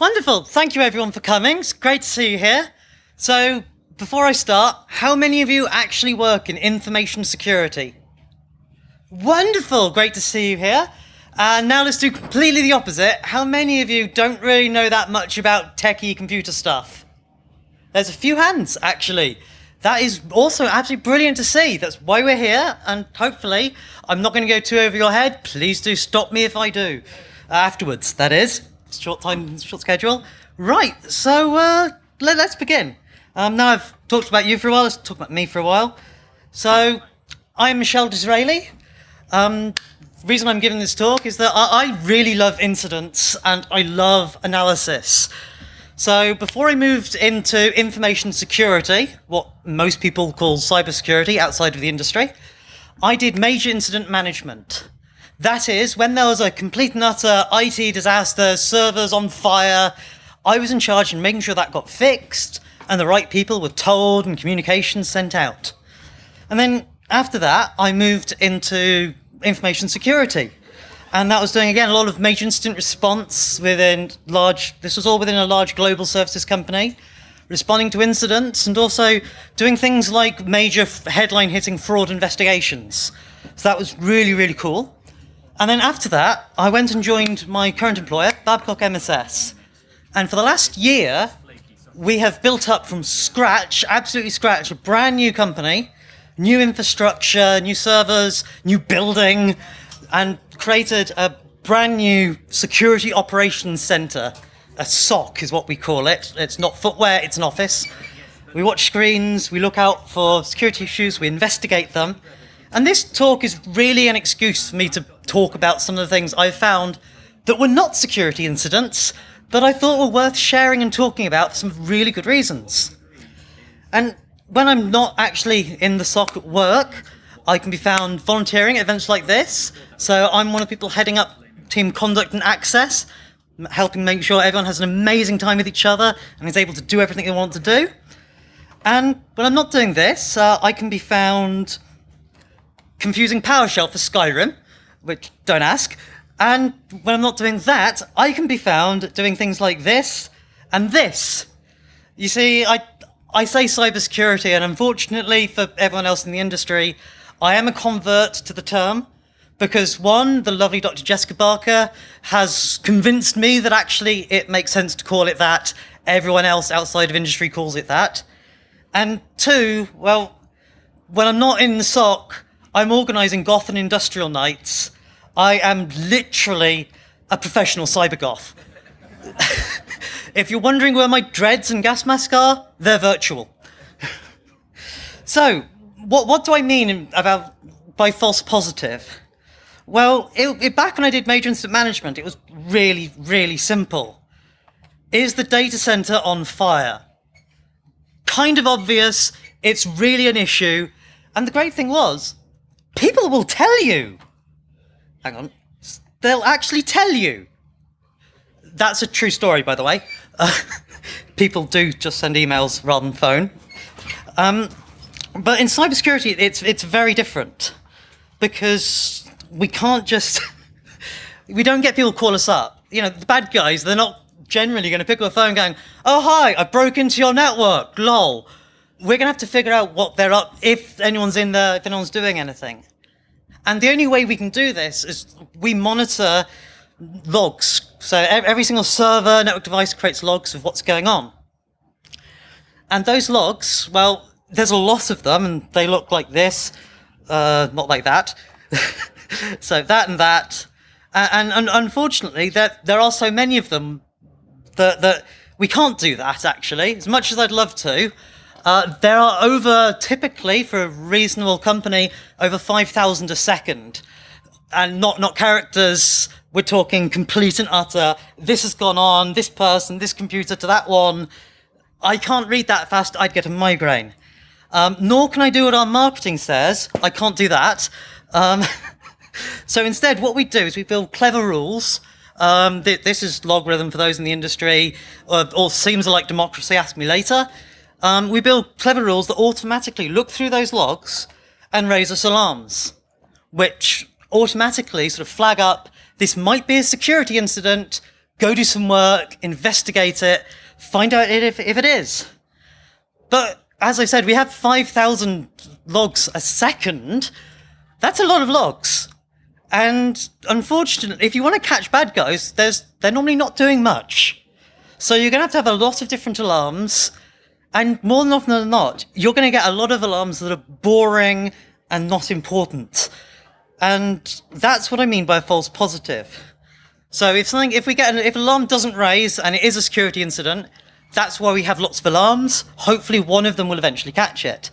Wonderful. Thank you everyone for coming. It's great to see you here. So before I start, how many of you actually work in information security? Wonderful. Great to see you here. And now let's do completely the opposite. How many of you don't really know that much about techie computer stuff? There's a few hands, actually. That is also absolutely brilliant to see. That's why we're here. And hopefully, I'm not going to go too over your head. Please do stop me if I do. Afterwards, that is. Short time, short schedule. Right, so uh, let, us begin. Um, now I've talked about you for a while, let's talk about me for a while. So, I'm Michelle Disraeli. Um, reason I'm giving this talk is that I, I really love incidents and I love analysis. So before I moved into information security, what most people call cybersecurity outside of the industry, I did major incident management. That is, when there was a complete and utter IT disaster, servers on fire, I was in charge of making sure that got fixed and the right people were told and communications sent out. And then after that, I moved into information security. And that was doing, again, a lot of major incident response within large, this was all within a large global services company, responding to incidents and also doing things like major headline hitting fraud investigations. So that was really, really cool. And then after that, I went and joined my current employer, Babcock MSS. And for the last year, we have built up from scratch, absolutely scratch, a brand new company new infrastructure, new servers, new building, and created a brand new security operations center. A SOC is what we call it. It's not footwear, it's an office. We watch screens, we look out for security issues, we investigate them. And this talk is really an excuse for me to talk about some of the things I've found that were not security incidents, but I thought were worth sharing and talking about for some really good reasons. And when I'm not actually in the SOC at work, I can be found volunteering at events like this. So I'm one of the people heading up team conduct and access, helping make sure everyone has an amazing time with each other and is able to do everything they want to do. And when I'm not doing this, uh, I can be found confusing PowerShell for Skyrim, which don't ask. And when I'm not doing that, I can be found doing things like this and this. You see, I I say cybersecurity, and unfortunately for everyone else in the industry, I am a convert to the term because one, the lovely Dr. Jessica Barker has convinced me that actually it makes sense to call it that. Everyone else outside of industry calls it that. And two, well, when I'm not in the SOC, I'm organizing goth and industrial nights. I am literally a professional cyber goth. If you're wondering where my dreads and gas mask are, they're virtual. so, what, what do I mean about by false positive? Well, it, it, back when I did major incident management, it was really, really simple. Is the data center on fire? Kind of obvious, it's really an issue. And the great thing was, people will tell you. Hang on. They'll actually tell you. That's a true story, by the way. Uh, people do just send emails rather than phone. Um, but in cybersecurity, it's it's very different because we can't just we don't get people call us up. You know, the bad guys, they're not generally going to pick up a phone going, "Oh hi, I broke into your network." Lol. We're going to have to figure out what they're up if anyone's in there, if anyone's doing anything. And the only way we can do this is we monitor logs. So every single server, network device creates logs of what's going on. And those logs, well, there's a lot of them, and they look like this, uh, not like that. so that and that. And, and unfortunately, there, there are so many of them that, that we can't do that, actually, as much as I'd love to. Uh, there are over, typically, for a reasonable company, over 5,000 a second. And not, not characters we're talking complete and utter, this has gone on, this person, this computer to that one. I can't read that fast, I'd get a migraine. Um, nor can I do what our marketing says. I can't do that. Um, so instead, what we do is we build clever rules. Um, th this is LogRhythm for those in the industry, or, or seems like democracy, ask me later. Um, we build clever rules that automatically look through those logs and raise us alarms, which automatically sort of flag up this might be a security incident, go do some work, investigate it, find out if, if it is. But as I said, we have 5,000 logs a second. That's a lot of logs. And unfortunately, if you want to catch bad guys, there's, they're normally not doing much. So you're going to have to have a lot of different alarms. And more than often than not, you're going to get a lot of alarms that are boring and not important. And that's what I mean by a false positive. So if something, if we get, an, if alarm doesn't raise and it is a security incident, that's why we have lots of alarms. Hopefully one of them will eventually catch it.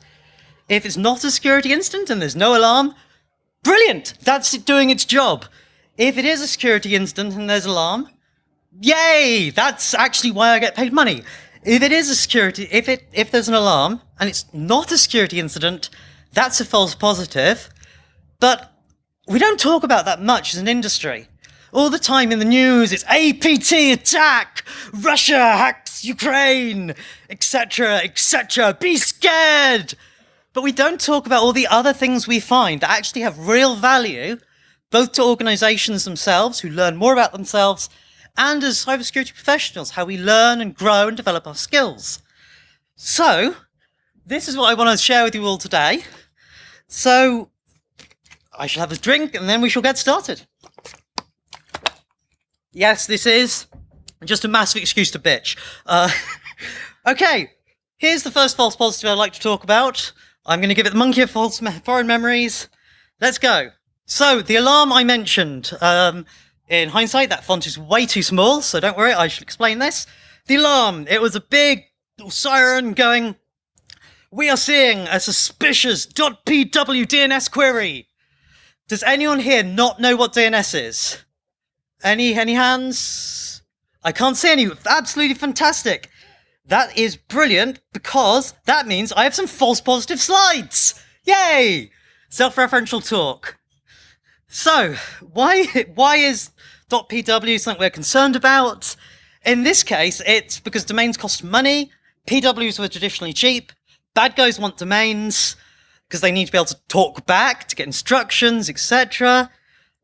If it's not a security incident and there's no alarm, brilliant, that's it doing its job. If it is a security incident and there's alarm, yay, that's actually why I get paid money. If it is a security, if it, if there's an alarm and it's not a security incident, that's a false positive. But we don't talk about that much as an industry. All the time in the news, it's APT attack, Russia hacks Ukraine, etc., etc. Be scared. But we don't talk about all the other things we find that actually have real value, both to organizations themselves who learn more about themselves and as cybersecurity professionals, how we learn and grow and develop our skills. So, this is what I want to share with you all today. So, I shall have a drink and then we shall get started. Yes, this is just a massive excuse to bitch. Uh, okay, here's the first false positive I'd like to talk about. I'm going to give it the monkey of false foreign memories. Let's go. So, the alarm I mentioned, um, in hindsight, that font is way too small, so don't worry, I shall explain this. The alarm, it was a big siren going, we are seeing a suspicious .pw DNS query. Does anyone here not know what DNS is? Any any hands? I can't see any. Absolutely fantastic. That is brilliant because that means I have some false positive slides. Yay! Self-referential talk. So, why why is .pw something we're concerned about? In this case, it's because domains cost money. PWs were traditionally cheap. Bad guys want domains because they need to be able to talk back to get instructions, etc.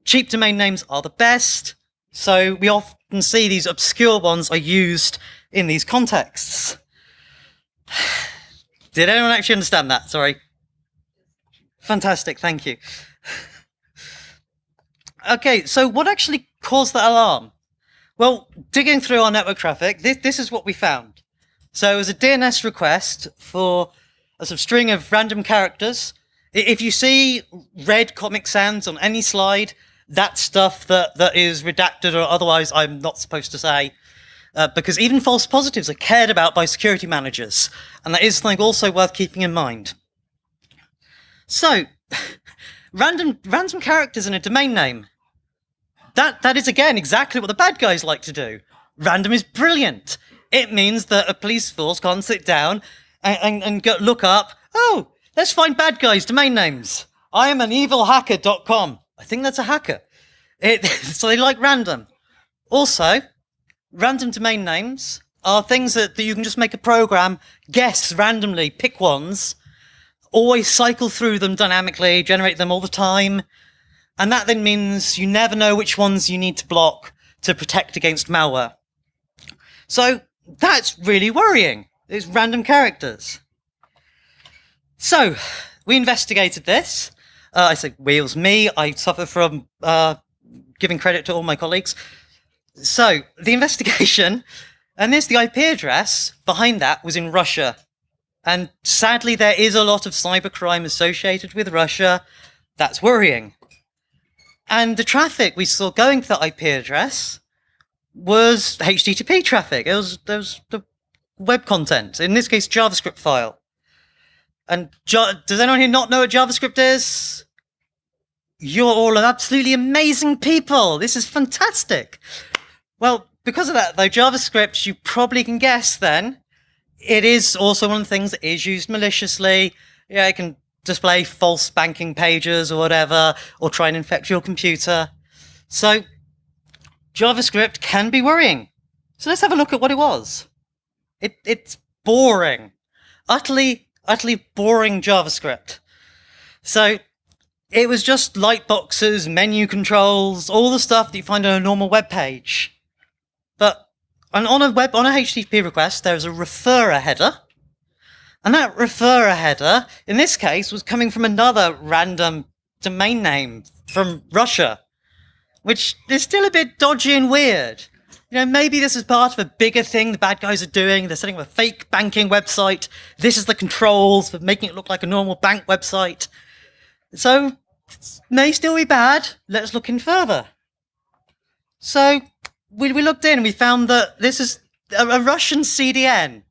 Cheap domain names are the best. So we often see these obscure ones are used in these contexts. Did anyone actually understand that? Sorry. Fantastic, thank you. Okay, so what actually caused that alarm? Well, digging through our network traffic, this, this is what we found. So it was a DNS request for a sort of string of random characters. If you see red Comic Sans on any slide, that stuff that, that is redacted or otherwise I'm not supposed to say. Uh, because even false positives are cared about by security managers, and that is something also worth keeping in mind. So, random random characters in a domain name. That that is again exactly what the bad guys like to do. Random is brilliant. It means that a police force can't sit down and, and, and go, look up, oh, let's find bad guys' domain names. I am an evil evilhacker.com. I think that's a hacker. It, so they like random. Also, random domain names are things that, that you can just make a program, guess randomly, pick ones, always cycle through them dynamically, generate them all the time. And that then means you never know which ones you need to block to protect against malware. So that's really worrying. It's random characters. So we investigated this. Uh, I it was me. I suffer from uh, giving credit to all my colleagues. So the investigation, and this the IP address behind that was in Russia. And sadly, there is a lot of cybercrime associated with Russia. That's worrying. And the traffic we saw going to that IP address was HTTP traffic. It was, it was the web content, in this case, JavaScript file. And does anyone here not know what JavaScript is? You're all absolutely amazing people. This is fantastic. Well, because of that, though, JavaScript, you probably can guess then, it is also one of the things that is used maliciously. Yeah, it can display false banking pages or whatever, or try and infect your computer. So, JavaScript can be worrying. So let's have a look at what it was. It, it's boring. Utterly utterly boring JavaScript. So it was just light boxes, menu controls, all the stuff that you find on a normal web page. But on a web on a HTTP request, there's a referrer header, and that referrer header, in this case, was coming from another random domain name from Russia, which is still a bit dodgy and weird. You know, maybe this is part of a bigger thing the bad guys are doing. They're setting up a fake banking website. This is the controls for making it look like a normal bank website. So, it may still be bad. Let's look in further. So, we, we looked in and we found that this is a, a Russian CDN,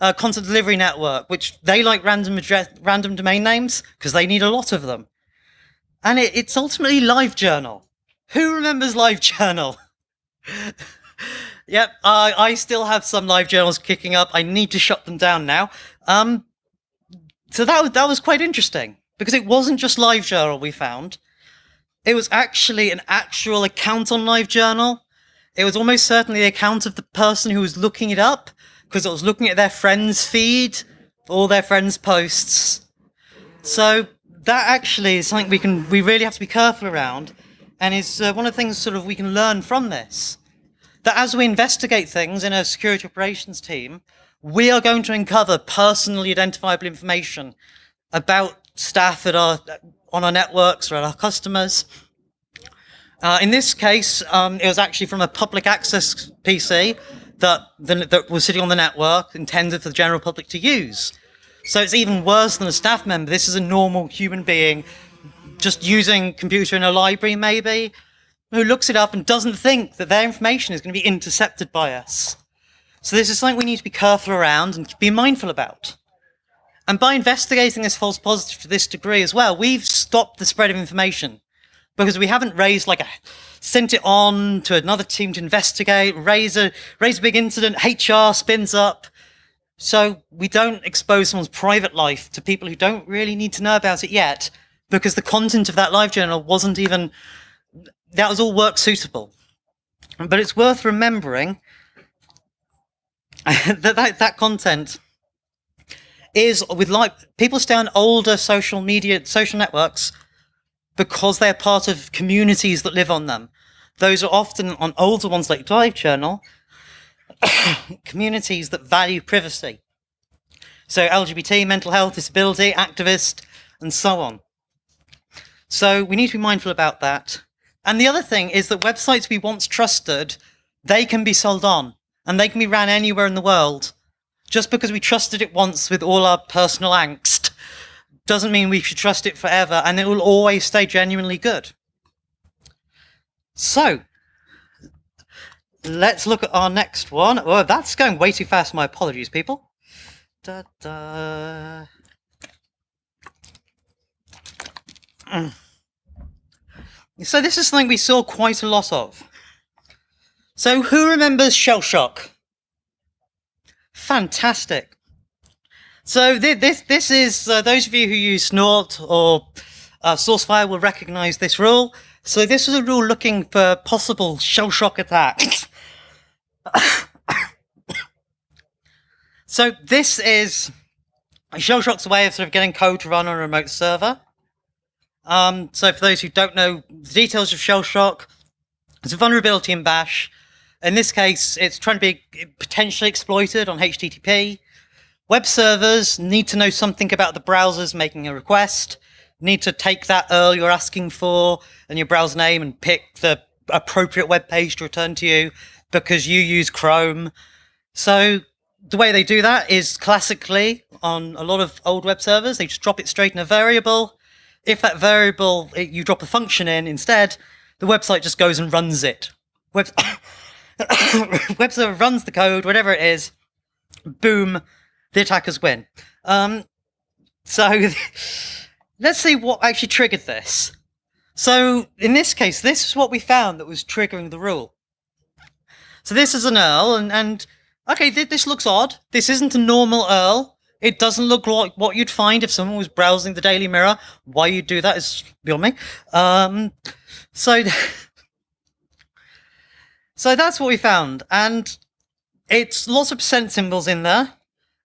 a content delivery network, which they like random address, random domain names because they need a lot of them. And it, it's ultimately LiveJournal. Who remembers LiveJournal? Yep, uh, I still have some LiveJournals kicking up. I need to shut them down now. Um, so that that was quite interesting because it wasn't just LiveJournal we found. It was actually an actual account on LiveJournal. It was almost certainly the account of the person who was looking it up because it was looking at their friends' feed, all their friends' posts. So that actually is something we can we really have to be careful around, and is uh, one of the things sort of we can learn from this that as we investigate things in a security operations team, we are going to uncover personally identifiable information about staff that are on our networks or at our customers. Uh, in this case, um, it was actually from a public access PC that, the, that was sitting on the network intended for the general public to use. So it's even worse than a staff member. This is a normal human being just using computer in a library, maybe, who looks it up and doesn't think that their information is going to be intercepted by us. So this is something we need to be careful around and be mindful about. And by investigating this false positive to this degree as well, we've stopped the spread of information because we haven't raised like a sent it on to another team to investigate, raise a raise a big incident, HR spins up. So we don't expose someone's private life to people who don't really need to know about it yet because the content of that live journal wasn't even that was all work suitable. But it's worth remembering that, that that content is with like people stay on older social media social networks because they're part of communities that live on them. Those are often on older ones like LiveJournal, communities that value privacy. So LGBT, mental health, disability, activist, and so on. So we need to be mindful about that. And the other thing is that websites we once trusted, they can be sold on and they can be ran anywhere in the world. Just because we trusted it once with all our personal angst doesn't mean we should trust it forever and it will always stay genuinely good. So, let's look at our next one. Oh, that's going way too fast. My apologies, people. Da, da. Mm. So this is something we saw quite a lot of. So who remembers shell shock? Fantastic. So th this this is uh, those of you who use Snort or uh, Sourcefire will recognize this rule. So this is a rule looking for possible shell shock attacks. so this is shell shock's way of sort of getting code to run on a remote server. Um, so for those who don't know the details of shell shock, it's a vulnerability in Bash. In this case, it's trying to be potentially exploited on HTTP. Web servers need to know something about the browsers making a request, need to take that URL you're asking for and your browser name and pick the appropriate web page to return to you because you use Chrome. So the way they do that is classically on a lot of old web servers, they just drop it straight in a variable if that variable, you drop a function in instead, the website just goes and runs it. Web, web server runs the code, whatever it is, boom, the attackers win. Um, so let's see what actually triggered this. So in this case, this is what we found that was triggering the rule. So this is an URL, and, and okay, th this looks odd. This isn't a normal URL. It doesn't look like what you'd find if someone was browsing the Daily Mirror. Why you'd do that is beyond me. Um, so, so that's what we found, and it's lots of percent symbols in there.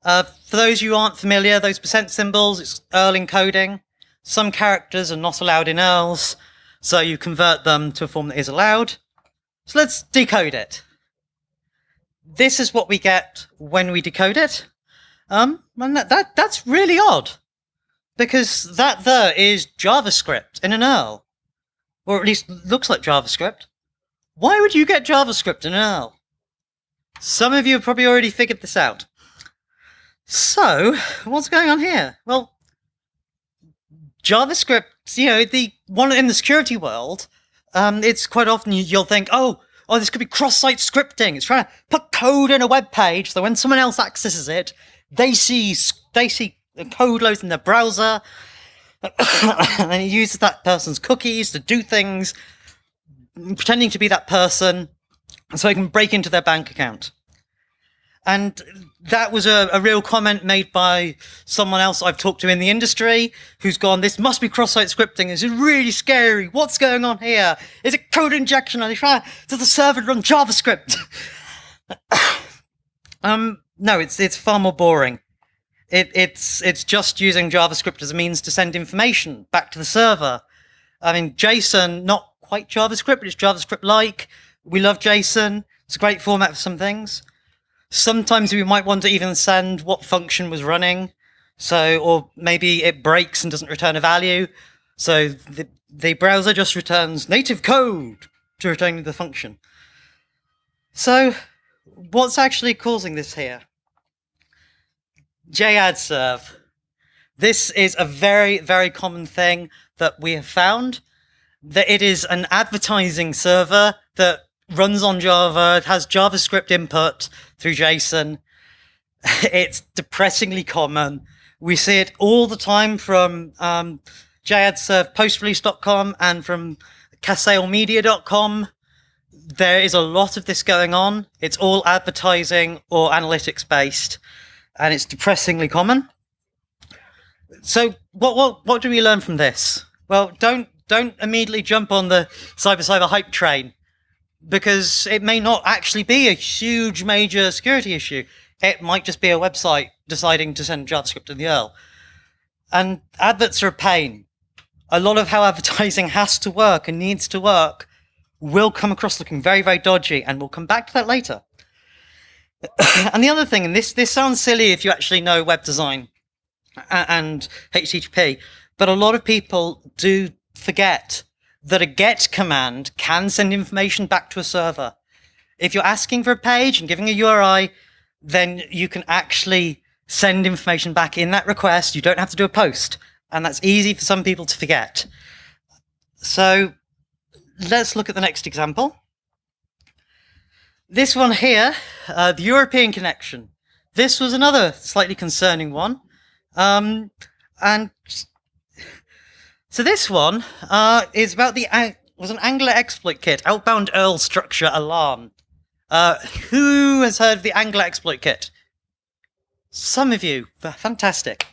Uh, for those who aren't familiar, those percent symbols, it's URL encoding. Some characters are not allowed in URLs, so you convert them to a form that is allowed. So let's decode it. this is what we get when we decode it. Um, and that, that that's really odd, because that there is JavaScript in an URL, or at least looks like JavaScript. Why would you get JavaScript in an URL? Some of you have probably already figured this out. So, what's going on here? Well, JavaScript, you know, the one in the security world, um, it's quite often you'll think, oh, oh, this could be cross-site scripting. It's trying to put code in a web page so when someone else accesses it, they see they see the code loads in their browser, and it uses that person's cookies to do things, pretending to be that person, so it can break into their bank account. And that was a, a, real comment made by someone else I've talked to in the industry who's gone, this must be cross-site scripting. This is really scary. What's going on here? Is it code injection? Are they trying, does the server run JavaScript? um, no, it's, it's far more boring. It, it's, it's just using JavaScript as a means to send information back to the server. I mean, JSON, not quite JavaScript, but it's JavaScript-like. We love JSON. It's a great format for some things. Sometimes we might want to even send what function was running. So, or maybe it breaks and doesn't return a value. So the, the browser just returns native code to return the function. So what's actually causing this here? JAdServe. This is a very, very common thing that we have found, that it is an advertising server that runs on Java, it has JavaScript input through JSON. It's depressingly common. We see it all the time from um, JAdServe postrelease.com and from casalemedia.com. There is a lot of this going on. It's all advertising or analytics based, and it's depressingly common. So what what what do we learn from this? Well, don't don't immediately jump on the cyber cyber hype train because it may not actually be a huge major security issue. It might just be a website deciding to send JavaScript to the URL. And adverts are a pain. A lot of how advertising has to work and needs to work will come across looking very, very dodgy, and we'll come back to that later. and the other thing, and this, this sounds silly if you actually know web design and HTTP, but a lot of people do forget that a get command can send information back to a server. If you're asking for a page and giving a URI, then you can actually send information back in that request. You don't have to do a post. And that's easy for some people to forget. So let's look at the next example. This one here, uh, the European connection. This was another slightly concerning one. Um, and so this one uh, is about the was an Angler exploit kit, outbound URL structure alarm. Uh, who has heard of the Angler exploit kit? Some of you, fantastic.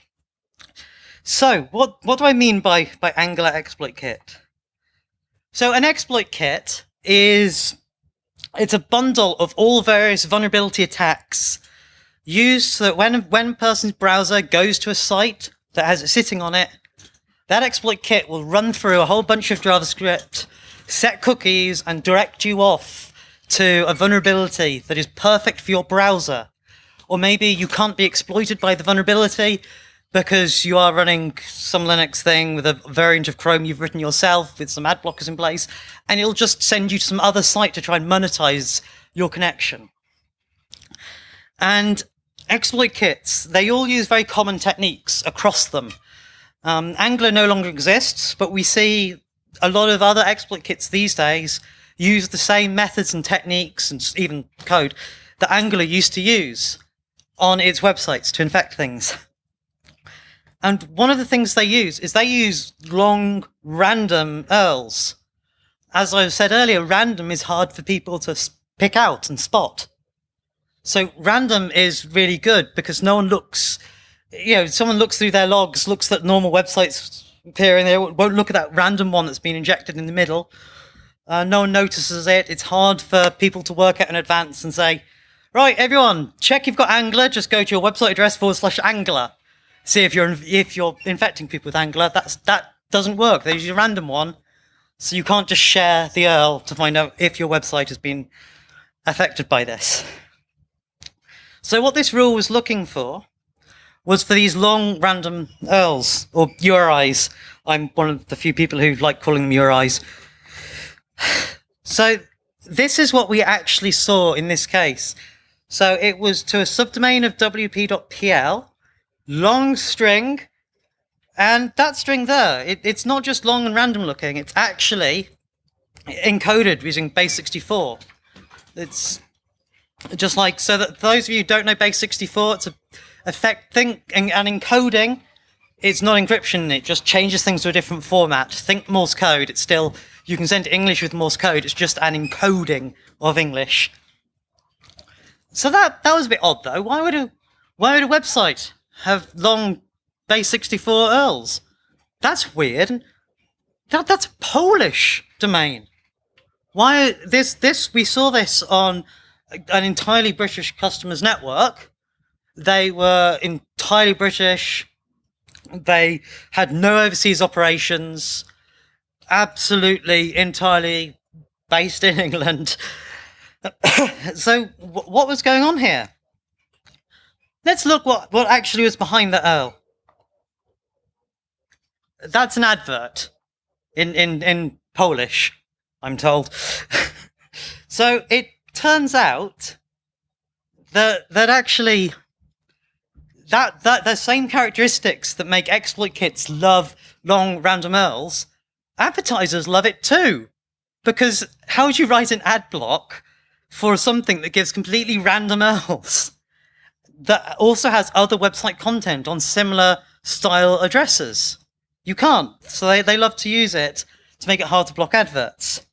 So what what do I mean by by Angler exploit kit? So an exploit kit is it's a bundle of all various vulnerability attacks used so that when when a person's browser goes to a site that has it sitting on it, that exploit kit will run through a whole bunch of JavaScript, set cookies, and direct you off to a vulnerability that is perfect for your browser. Or maybe you can't be exploited by the vulnerability because you are running some Linux thing with a variant of Chrome you've written yourself with some ad blockers in place, and it'll just send you to some other site to try and monetize your connection. And exploit kits, they all use very common techniques across them. Um, Angler no longer exists, but we see a lot of other exploit kits these days use the same methods and techniques and even code that Angler used to use on its websites to infect things. And one of the things they use is they use long random URLs. As I said earlier, random is hard for people to pick out and spot. So random is really good because no one looks you know, someone looks through their logs, looks at normal websites appearing there, won't look at that random one that's been injected in the middle. Uh, no one notices it. It's hard for people to work out in advance and say, right, everyone, check you've got Angler. Just go to your website address forward slash Angler. See if you're if you're infecting people with Angler. That's that doesn't work. There's a random one, so you can't just share the URL to find out if your website has been affected by this. So what this rule was looking for was for these long random URLs or URIs. I'm one of the few people who like calling them URIs. So this is what we actually saw in this case. So it was to a subdomain of wp.pl, long string, and that string there, it, it's not just long and random looking, it's actually encoded using base64. It's just like, so that those of you who don't know base64, it's a effect thing and, and encoding. It's not encryption, it just changes things to a different format. Think Morse code, it's still, you can send English with Morse code, it's just an encoding of English. So that, that was a bit odd though. Why would a, why would a website have long base64 URLs? That's weird. That, that's a Polish domain. Why this this we saw this on an entirely British customers network. They were entirely British. They had no overseas operations. Absolutely, entirely based in England. so, what was going on here? Let's look what, what actually was behind the URL. That's an advert in, in, in Polish. I'm told. so it turns out that that actually that that the same characteristics that make exploit kits love long random URLs, advertisers love it too. Because how would you write an ad block for something that gives completely random URLs that also has other website content on similar style addresses? You can't. So they, they love to use it to make it hard to block adverts.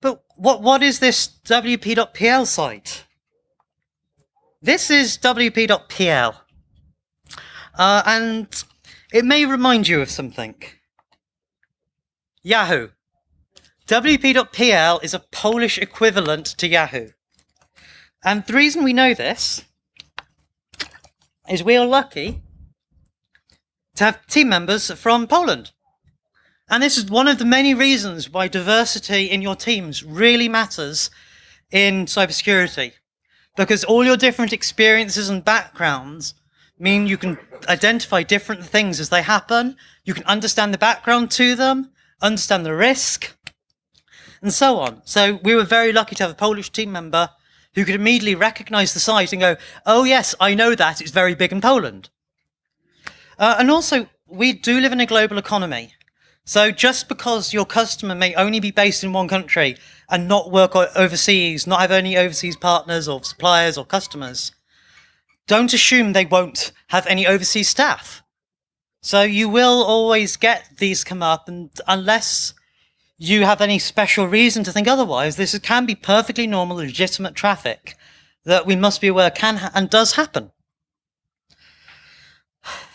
But what what is this wp.pl site? This is wp.pl. Uh, and it may remind you of something. Yahoo. wp.pl is a Polish equivalent to Yahoo. And the reason we know this is we are lucky to have team members from Poland. And this is one of the many reasons why diversity in your teams really matters in cybersecurity. Because all your different experiences and backgrounds mean you can identify different things as they happen. You can understand the background to them, understand the risk, and so on. So we were very lucky to have a Polish team member who could immediately recognize the site and go, oh yes, I know that, it's very big in Poland. Uh, and also, we do live in a global economy. So just because your customer may only be based in one country and not work overseas, not have any overseas partners or suppliers or customers, don't assume they won't have any overseas staff. So you will always get these come up and unless you have any special reason to think otherwise, this can be perfectly normal, legitimate traffic that we must be aware can and does happen.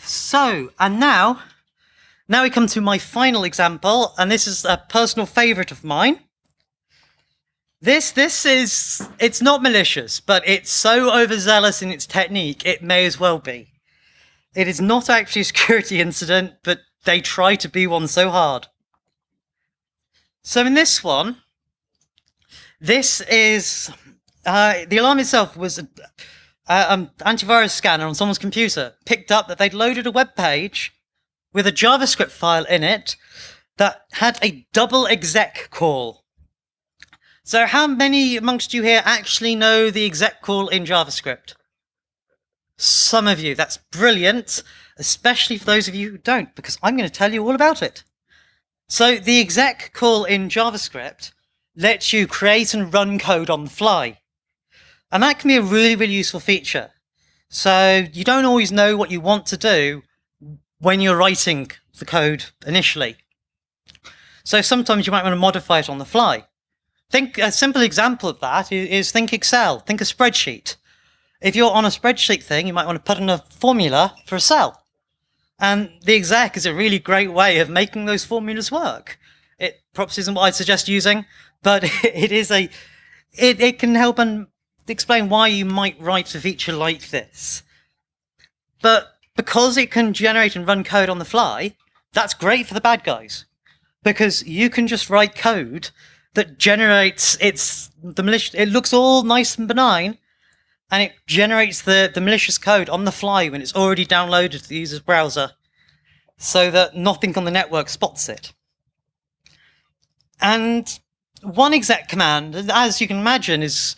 So, and now now we come to my final example, and this is a personal favorite of mine. This, this is, it's not malicious, but it's so overzealous in its technique, it may as well be. It is not actually a security incident, but they try to be one so hard. So in this one, this is, uh, the alarm itself was an um, antivirus scanner on someone's computer, picked up that they'd loaded a web page with a JavaScript file in it that had a double exec call. So how many amongst you here actually know the exec call in JavaScript? Some of you. That's brilliant, especially for those of you who don't, because I'm going to tell you all about it. So the exec call in JavaScript lets you create and run code on the fly. And that can be a really, really useful feature. So you don't always know what you want to do when you're writing the code initially. So sometimes you might want to modify it on the fly. Think a simple example of that is think Excel, think a spreadsheet. If you're on a spreadsheet thing, you might want to put in a formula for a cell. And the exec is a really great way of making those formulas work. It perhaps isn't what I'd suggest using, but it is a, it, it can help and explain why you might write a feature like this. But because it can generate and run code on the fly, that's great for the bad guys. Because you can just write code that generates its the malicious it looks all nice and benign, and it generates the, the malicious code on the fly when it's already downloaded to the user's browser so that nothing on the network spots it. And one exec command, as you can imagine, is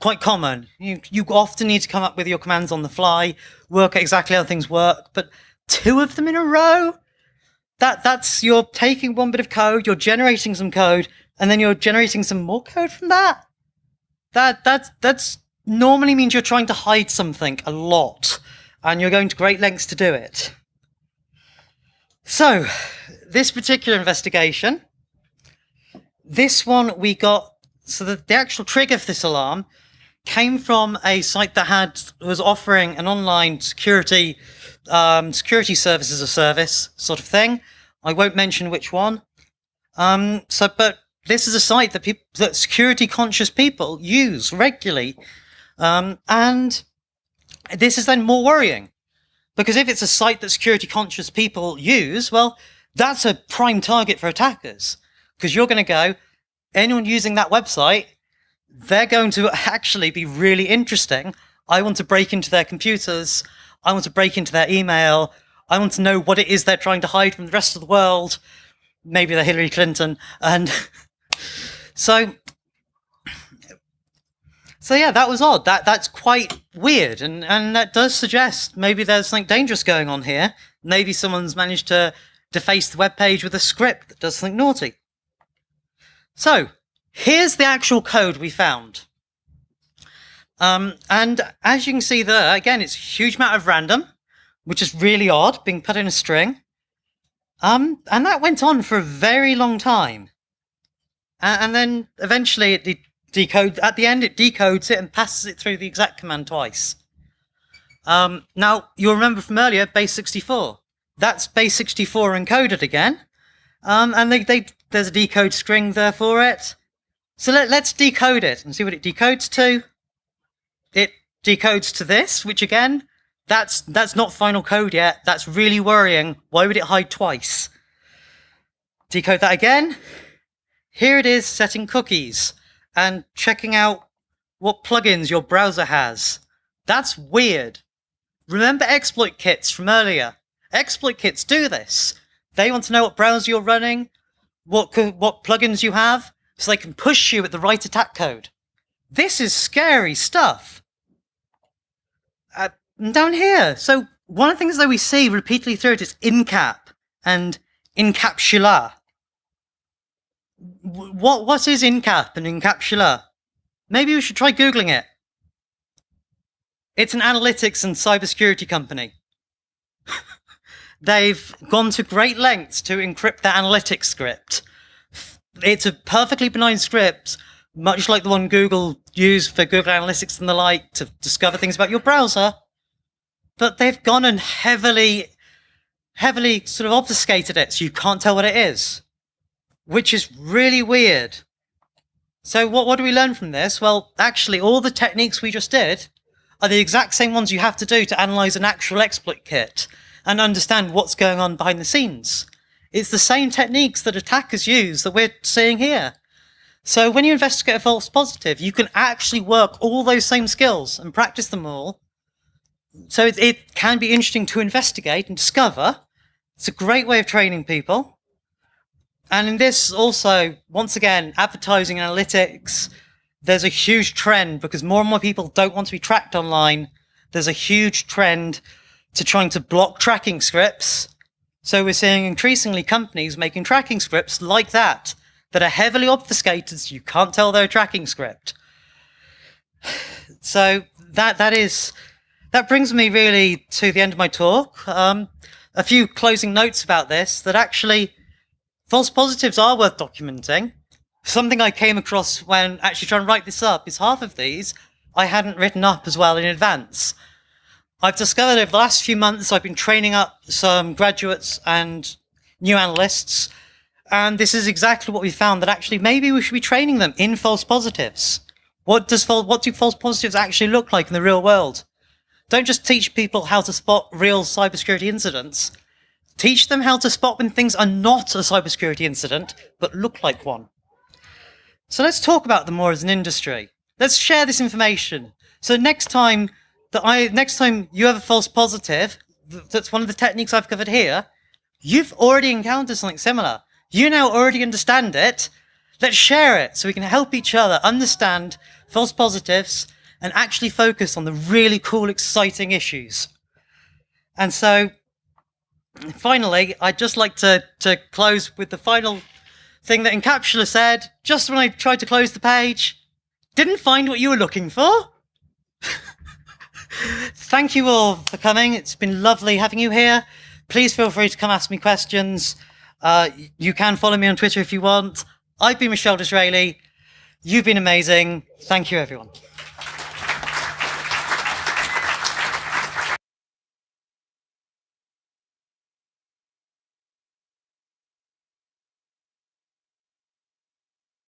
quite common. You, you often need to come up with your commands on the fly, work out exactly how things work, but two of them in a row? That That's, you're taking one bit of code, you're generating some code, and then you're generating some more code from that? That, that, that's normally means you're trying to hide something a lot, and you're going to great lengths to do it. So, this particular investigation, this one we got, so the, the actual trigger for this alarm came from a site that had was offering an online security um, security services as a service sort of thing. I won't mention which one. Um, so, but this is a site that people that security conscious people use regularly, um, and this is then more worrying because if it's a site that security conscious people use, well, that's a prime target for attackers because you're going to go anyone using that website they're going to actually be really interesting. I want to break into their computers. I want to break into their email. I want to know what it is they're trying to hide from the rest of the world. Maybe they're Hillary Clinton. And so, so yeah, that was odd. That That's quite weird. And, and that does suggest maybe there's something dangerous going on here. Maybe someone's managed to deface the web page with a script that does something naughty. So, Here's the actual code we found. Um, and as you can see there, again, it's a huge amount of random, which is really odd, being put in a string. Um, and that went on for a very long time. And, then eventually it de decodes, at the end, it decodes it and passes it through the exec command twice. Um, now, you'll remember from earlier, base 64. That's base 64 encoded again. Um, and they, they, there's a decode string there for it. So let, let's decode it and see what it decodes to. It decodes to this, which again, that's, that's not final code yet. That's really worrying. Why would it hide twice? Decode that again. Here it is setting cookies and checking out what plugins your browser has. That's weird. Remember exploit kits from earlier? Exploit kits do this. They want to know what browser you're running, what, what plugins you have, so they can push you at the right attack code. This is scary stuff. Uh, down here, so one of the things that we see repeatedly through it is incap and incapsula. What what is incap and incapsula? Maybe we should try googling it. It's an analytics and cybersecurity company. They've gone to great lengths to encrypt their analytics script it's a perfectly benign script, much like the one Google used for Google Analytics and the like to discover things about your browser. But they've gone and heavily, heavily sort of obfuscated it so you can't tell what it is, which is really weird. So what, what do we learn from this? Well, actually, all the techniques we just did are the exact same ones you have to do to analyze an actual exploit kit and understand what's going on behind the scenes. It's the same techniques that attackers use that we're seeing here. So when you investigate a false positive, you can actually work all those same skills and practice them all. So it, it can be interesting to investigate and discover. It's a great way of training people. And in this also, once again, advertising analytics, there's a huge trend because more and more people don't want to be tracked online. There's a huge trend to trying to block tracking scripts so we're seeing increasingly companies making tracking scripts like that, that are heavily obfuscated so you can't tell they're a tracking script. So that that is that brings me really to the end of my talk. Um, a few closing notes about this, that actually false positives are worth documenting. Something I came across when actually trying to write this up is half of these I hadn't written up as well in advance. I've discovered over the last few months, I've been training up some graduates and new analysts. And this is exactly what we found that actually maybe we should be training them in false positives. What does what do false positives actually look like in the real world? Don't just teach people how to spot real cybersecurity incidents. Teach them how to spot when things are not a cybersecurity incident, but look like one. So let's talk about them more as an industry. Let's share this information So next time that I, next time you have a false positive, that's one of the techniques I've covered here, you've already encountered something similar. You now already understand it. Let's share it so we can help each other understand false positives and actually focus on the really cool, exciting issues. And so finally, I'd just like to, to close with the final thing that Incapsula said just when I tried to close the page. Didn't find what you were looking for? Thank you all for coming. It's been lovely having you here. Please feel free to come ask me questions. Uh, you can follow me on Twitter if you want. I've been Michelle Disraeli. You've been amazing. Thank you, everyone.